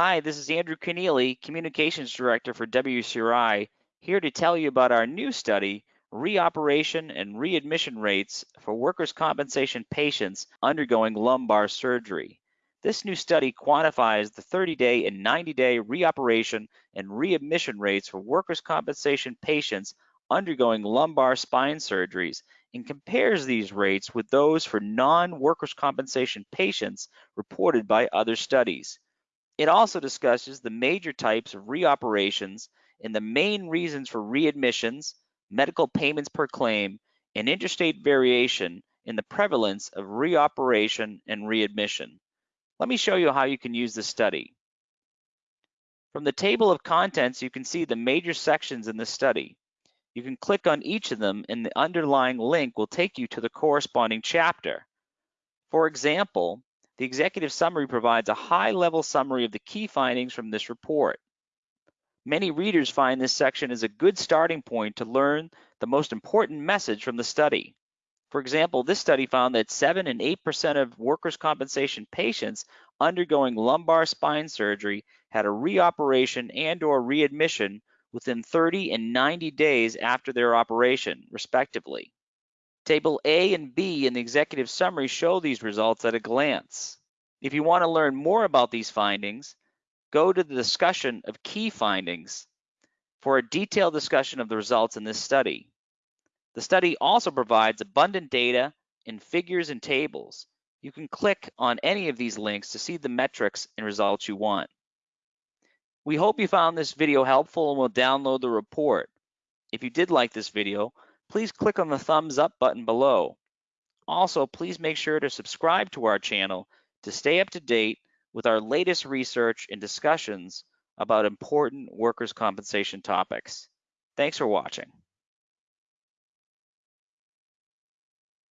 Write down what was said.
Hi, this is Andrew Keneally, Communications Director for WCRI, here to tell you about our new study, Reoperation and Readmission Rates for Workers' Compensation Patients Undergoing Lumbar Surgery. This new study quantifies the 30-day and 90-day reoperation and readmission rates for workers' compensation patients undergoing lumbar spine surgeries and compares these rates with those for non-workers' compensation patients reported by other studies. It also discusses the major types of reoperations and the main reasons for readmissions, medical payments per claim, and interstate variation in the prevalence of reoperation and readmission. Let me show you how you can use this study. From the table of contents, you can see the major sections in the study. You can click on each of them and the underlying link will take you to the corresponding chapter. For example, the executive summary provides a high-level summary of the key findings from this report. Many readers find this section is a good starting point to learn the most important message from the study. For example, this study found that 7 and 8% of workers' compensation patients undergoing lumbar spine surgery had a reoperation and or readmission within 30 and 90 days after their operation, respectively. Table A and B in the executive summary show these results at a glance. If you want to learn more about these findings, go to the discussion of key findings for a detailed discussion of the results in this study. The study also provides abundant data in figures and tables. You can click on any of these links to see the metrics and results you want. We hope you found this video helpful and will download the report. If you did like this video, please click on the thumbs up button below. Also, please make sure to subscribe to our channel to stay up to date with our latest research and discussions about important workers' compensation topics. Thanks for watching.